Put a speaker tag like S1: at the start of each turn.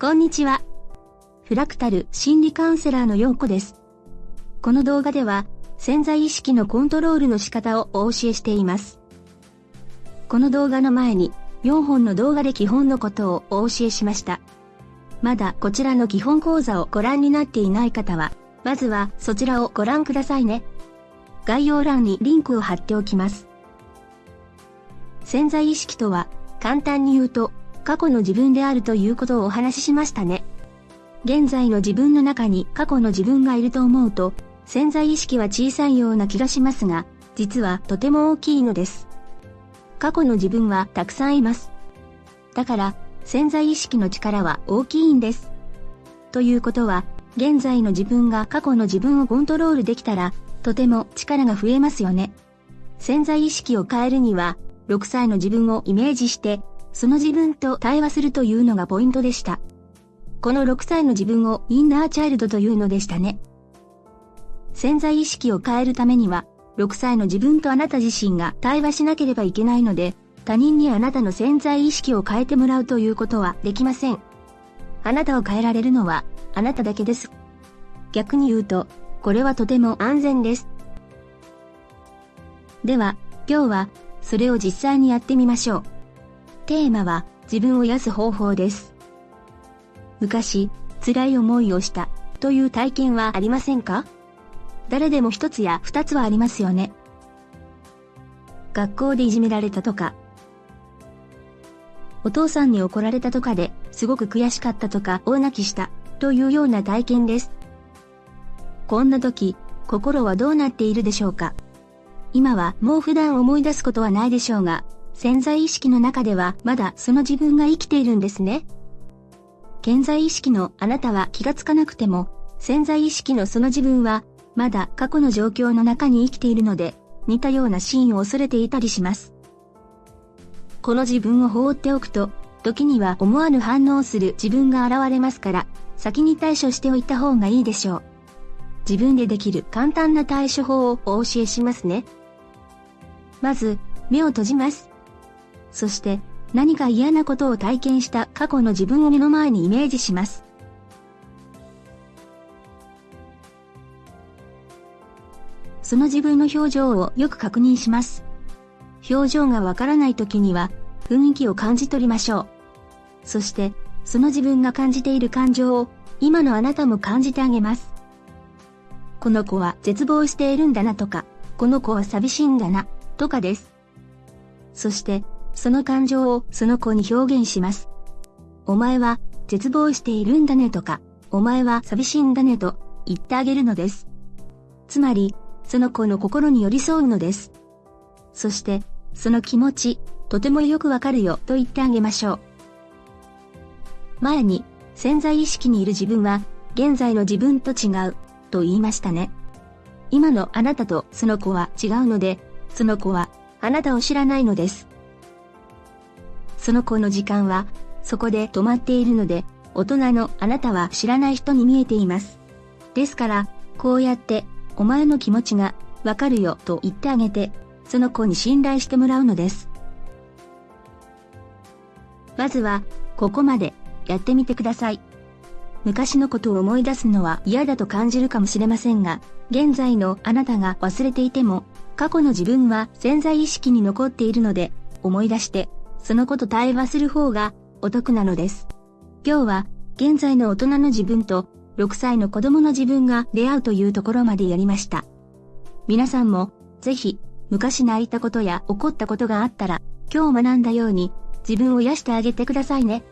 S1: こんにちは。フラクタル心理カウンセラーのようこです。この動画では潜在意識のコントロールの仕方をお教えしています。この動画の前に4本の動画で基本のことをお教えしました。まだこちらの基本講座をご覧になっていない方は、まずはそちらをご覧くださいね。概要欄にリンクを貼っておきます。潜在意識とは、簡単に言うと、過去の自分であるということをお話ししましたね。現在の自分の中に過去の自分がいると思うと、潜在意識は小さいような気がしますが、実はとても大きいのです。過去の自分はたくさんいます。だから、潜在意識の力は大きいんです。ということは、現在の自分が過去の自分をコントロールできたら、とても力が増えますよね。潜在意識を変えるには、6歳の自分をイメージして、その自分と対話するというのがポイントでした。この6歳の自分をインナーチャイルドというのでしたね。潜在意識を変えるためには、6歳の自分とあなた自身が対話しなければいけないので、他人にあなたの潜在意識を変えてもらうということはできません。あなたを変えられるのはあなただけです。逆に言うと、これはとても安全です。では、今日はそれを実際にやってみましょう。テーマは自分を癒す方法です。昔、辛い思いをしたという体験はありませんか？誰でも一つや二つはありますよね。学校でいじめられたとか、お父さんに怒られたとかですごく悔しかったとか大泣きしたというような体験です。こんな時、心はどうなっているでしょうか？今はもう普段思い出すことはないでしょうが、潜在意識の中ではまだその自分が生きているんですね。潜在意識のあなたは気がつかなくても、潜在意識のその自分はまだ過去の状況の中に生きているので、似たようなシーンを恐れていたりします。この自分を放っておくと、時には思わぬ反応をする自分が現れますから、先に対処しておいた方がいいでしょう。自分でできる簡単な対処法をお教えしますね。まず、目を閉じます。そして、何か嫌なことを体験した過去の自分を目の前にイメージします。その自分の表情をよく確認します。表情がわからない時には、雰囲気を感じ取りましょう。そして、その自分が感じている感情を、今のあなたも感じてあげます。この子は絶望しているんだなとか、この子は寂しいんだな、とかです。そして、その感情をその子に表現します。お前は絶望しているんだねとか、お前は寂しいんだねと言ってあげるのです。つまり、その子の心に寄り添うのです。そして、その気持ち、とてもよくわかるよと言ってあげましょう。前に、潜在意識にいる自分は、現在の自分と違う、と言いましたね。今のあなたとその子は違うので、その子はあなたを知らないのです。その子の時間はそこで止まっているので、大人のあなたは知らない人に見えています。ですから、こうやってお前の気持ちがわかるよと言ってあげて、その子に信頼してもらうのです。まずは、ここまでやってみてください。昔のことを思い出すのは嫌だと感じるかもしれませんが、現在のあなたが忘れていても、過去の自分は潜在意識に残っているので、思い出して、そのこと対話する方がお得なのです。今日は、現在の大人の自分と6歳の子供の自分が出会うというところまでやりました。皆さんも、ぜひ、昔泣いたことや怒ったことがあったら、今日学んだように、自分を癒してあげてくださいね。